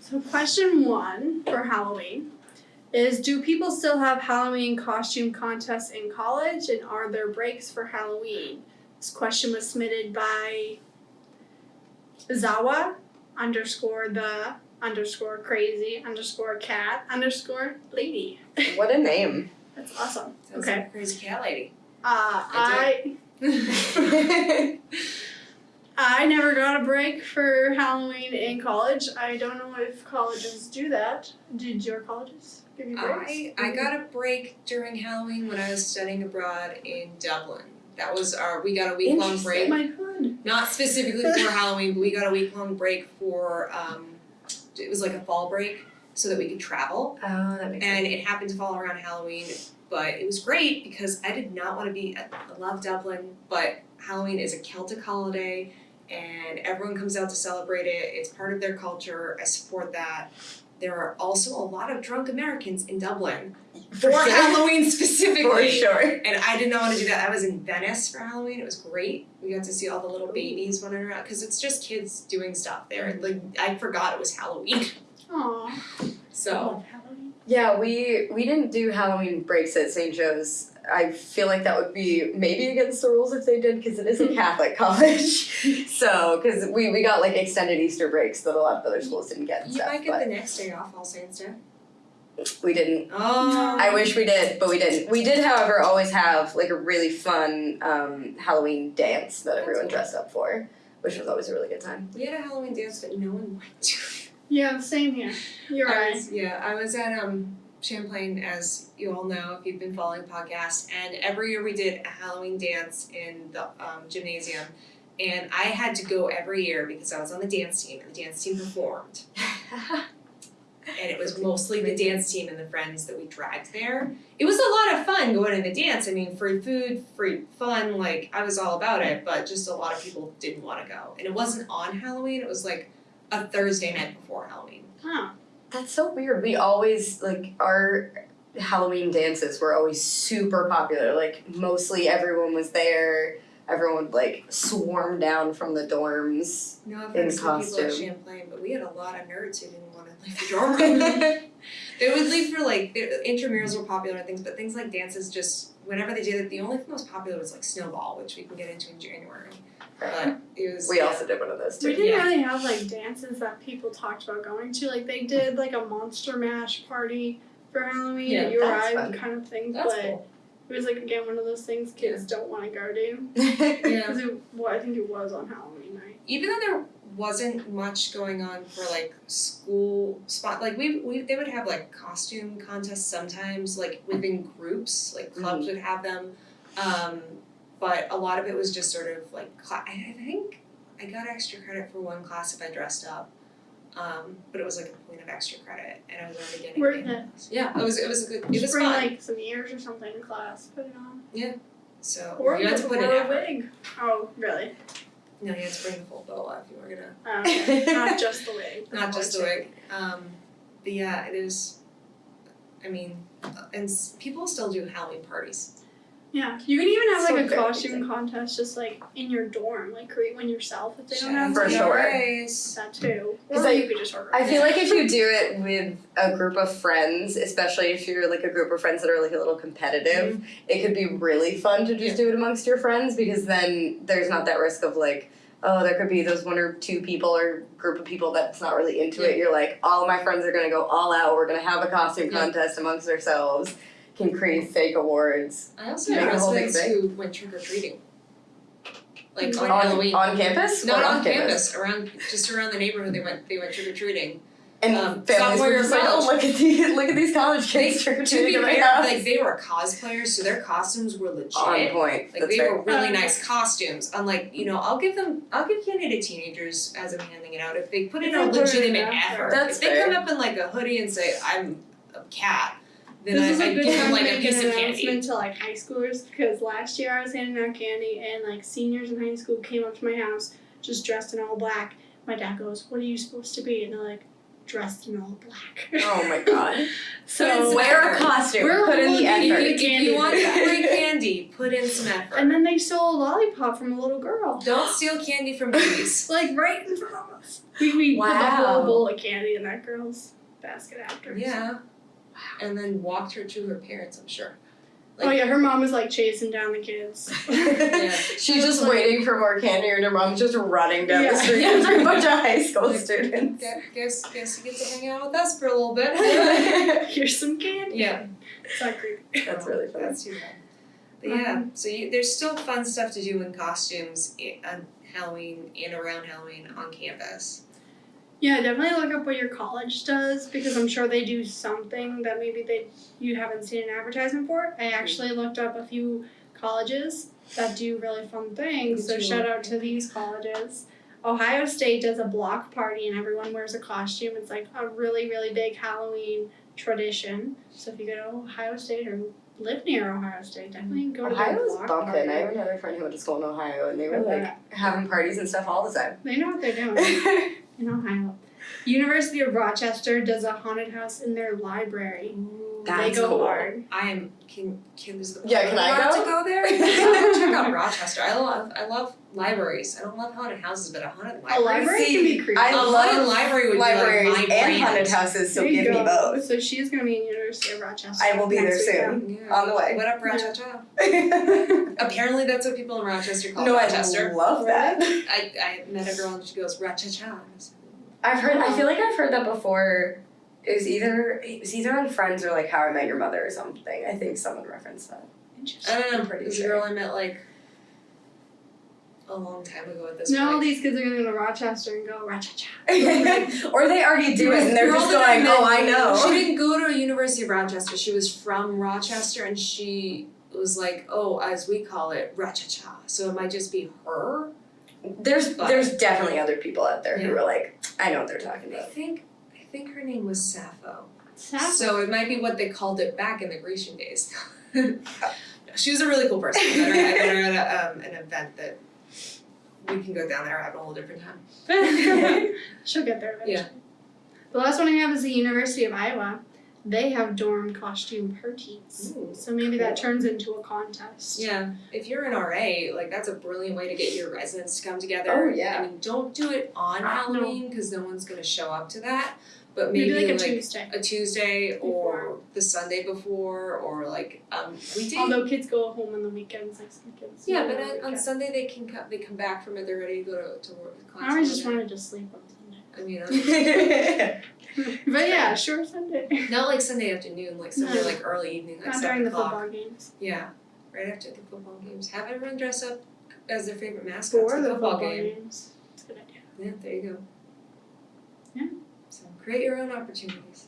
So question one for Halloween is do people still have Halloween costume contests in college and are there breaks for Halloween? This question was submitted by Zawa underscore the underscore crazy underscore cat underscore lady. What a name. That's awesome. Sounds Okay. like crazy cat lady. Uh, I I I never got a break for Halloween in college. I don't know if colleges do that. Did your colleges give you breaks? I I got a break during Halloween when I was studying abroad in Dublin. That was our we got a week long break. my hood. Not specifically for Halloween, but we got a week long break for um it was like a fall break so that we could travel. Oh, that makes And it happened to fall around Halloween, but it was great because I did not want to be I love Dublin, but Halloween is a Celtic holiday and everyone comes out to celebrate it. It's part of their culture. I support that. There are also a lot of drunk Americans in Dublin for sure. Halloween specifically. For sure. And I did not want to do that. I was in Venice for Halloween. It was great. We got to see all the little babies running around because it's just kids doing stuff there. Mm-hmm. Like I forgot it was Halloween. Aw. So Halloween. Yeah, we we didn't do Halloween breaks at St. Joe's. I feel like that would be maybe against the rules if they did because it is a Catholic college. so, because we, we got like extended Easter breaks that a lot of other schools didn't get and you stuff. might get but the next day off, All Saints Day. we didn't. Oh, I wish we did, but we didn't. We did, however, always have like a really fun um, Halloween dance that That's everyone cool. dressed up for, which was always a really good time. We had a Halloween dance that no one went to. Yeah, same here. You're I right. was, yeah, I was at um Champlain, as you all know if you've been following the podcast, and every year we did a Halloween dance in the um, gymnasium, and I had to go every year because I was on the dance team, and the dance team performed, and it was mostly the dance team and the friends that we dragged there. It was a lot of fun going to the dance. I mean, free food, free fun, like I was all about it, but just a lot of people didn't want to go, and it wasn't on Halloween. It was like a Thursday night before Halloween. Huh. That's so weird. We always like our Halloween dances were always super popular. Like mostly everyone was there. Everyone would like swarm down from the dorms. No In to people at costume. Champlain, but we had a lot of nerds who didn't want to leave the dorm they would leave for like the intramurals were popular and things, but things like dances just whenever they did it, the only thing that was popular was like snowball, which we can get into in January. But it was We yeah. also did one of those too. We didn't Yeah. really have like dances that people talked about going to. Like they did like a monster mash party for Halloween Yeah, at your that's Eye fun. kind of thing. That's but cool. it was like again one of those things kids don't want to go to. Yeah. Because it well, I think it was on Halloween night. Even though there wasn't much going on for like school spot like we, we they would have like costume contests sometimes like within groups like clubs would have them um but a lot of it was just sort of like I I think I got extra credit for one class if I dressed up um but it was like a point of extra credit and I was already getting Worth it. yeah it was it was a good it Just was bring fun like some ears or something in class. Put it on. so Or you had to put or a wig. Oh really? no you had to bring the full boa if you were gonna okay. Not just the wig. not just the wig. Um, but yeah, it is. I mean, and s- people still do Halloween parties. Yeah, you can even have So like a costume amazing. contest just like in your dorm, like create one yourself if they don't Shout have out For to one. sure. Grace. That too. 'Cause Or I- you could just order. I feel like if you do it with a group of friends, especially if you're like a group of friends that are like a little competitive, mm-hmm. it could be really fun to just do it amongst your friends because then there's not that risk of like, oh, there could be those one or two people or group of people that's not really into it. You're like, all of my friends are gonna go all out. We're gonna have a costume Yeah. contest amongst ourselves. Can create fake awards I also Make have a whole big residents thing. who went trick or treating. Like on, On- Halloween. on campus. Not or on off campus, around just around the neighborhood. They went. They went trick or treating. And Um, families sophomore were year just like, oh, college. look at these, look at these college They, kids trick or to be treating at my fair, house. like they were cosplayers, so their costumes were legit. on point. Like That's they fair. were really Um, nice costumes. Unlike, you know, I'll give them I'll give candy to teenagers as I'm handing it out if they put in If a they put in legitimate effort. effort. That's if they fair. come up in like a hoodie and say, I'm a cat, then this I, is I a good give time them to like a make piece an of candy. announcement to like high schoolers because last year I was handing out candy and like seniors in high school came up to my house just dressed in all black. My dad goes, "What are you supposed to be?" And they're like, dressed in all black. Oh my god. so Wear a costume. We're Put in the looking If you, effort. if you want free candy, put in some effort. and then they stole a lollipop from a little girl. Don't steal candy from babies. Like right in front of us. We we put the Wow. whole bowl of candy in that girl's basket after. yeah. And then walked her to her parents, I'm sure. oh yeah, her mom was like chasing down the kids. Yeah. She's just waiting for more candy, and her mom's just running down the Yeah. street with a bunch of high school students. Gu- Guess guess you get to hang out with us for a little bit. Here's some candy. yeah. It's not creepy. That's really fun. That's too bad. But yeah, uh-huh. so you, there's still fun stuff to do in costumes eh, on Halloween and around Halloween on campus. Yeah, definitely look up what your college does because I'm sure they do something that maybe they you haven't seen an advertisement for. I mm-hmm. actually looked up a few colleges that do really fun things. So shout out to these colleges. Ohio State does a block party and everyone wears a costume. It's like a really really big Halloween tradition. So if you go to Ohio State or live near Ohio State, definitely go to Ohio the was block bumping. party. I have another friend who went to school in Ohio, and they were I like having parties and stuff all the time. They know what they're doing. in Ohio. University of Rochester does a haunted house in their library. That's they go cool. hard. I am can can is the Yeah, can I allowed go? to go there? Check out Rochester. I love I love libraries. I don't love haunted houses, but a haunted library. A library. library See, can be creepy. I a love haunted library would libraries be like my and brand. haunted houses, so There you give me both. So she's gonna be in University of Rochester. I will be there soon. Yeah. On the way. What up, Rochester? no, Apparently, that's what people in Rochester call I Rochester. love that. I, I met a girl and she goes Rochester. I've heard. I feel um, like I've heard that before. It was either it was either on Friends or like How I Met Your Mother or something. I think someone referenced that. Interesting. I don't know. I'm pretty There's a sure. girl I met like a long time ago at this Now all these kids are gonna go to Rochester and go Rochester. or they already do it and they're just going, oh, met- "Oh, I know. She know." didn't go to University of Rochester. She was from Rochester, and she was like, "Oh, as we call it, Rachacha." So it might just be her. There's But- there's definitely other people out there who are like, "I know what they're talking about. I about." think I think her name was Sappho. Sappho. So it might be what they called it back in the Grecian days. she was a really cool person. I met her, I met her at a, um, an event that we can go down there at a whole different time. She'll get there eventually. Yeah. The last one I have is the University of Iowa. They have dorm costume parties. Ooh, So maybe that turns into a contest. Yeah, if you're an RA, like that's a brilliant way to get your residents to come together. Oh, yeah. I mean, don't do it on Halloween because no one's gonna show up to that. But maybe, Maybe, like a like Tuesday. a Tuesday or Before. the Sunday before or like um we did. Although kids go home on the weekends, like some kids. yeah, but on on. Sunday they can come. They come back from it. They're ready to go to, to work class. I always just wanted to sleep on. I mean, I'm- but yeah, sure Sunday. not like Sunday afternoon, like Sunday No. like early evening, like Not seven during the o'clock. football games. Yeah, right after the football games. Have everyone dress up as their favorite mascot For the the football football game. games. It's a good idea. Yeah, there you go. Yeah. So create your own opportunities.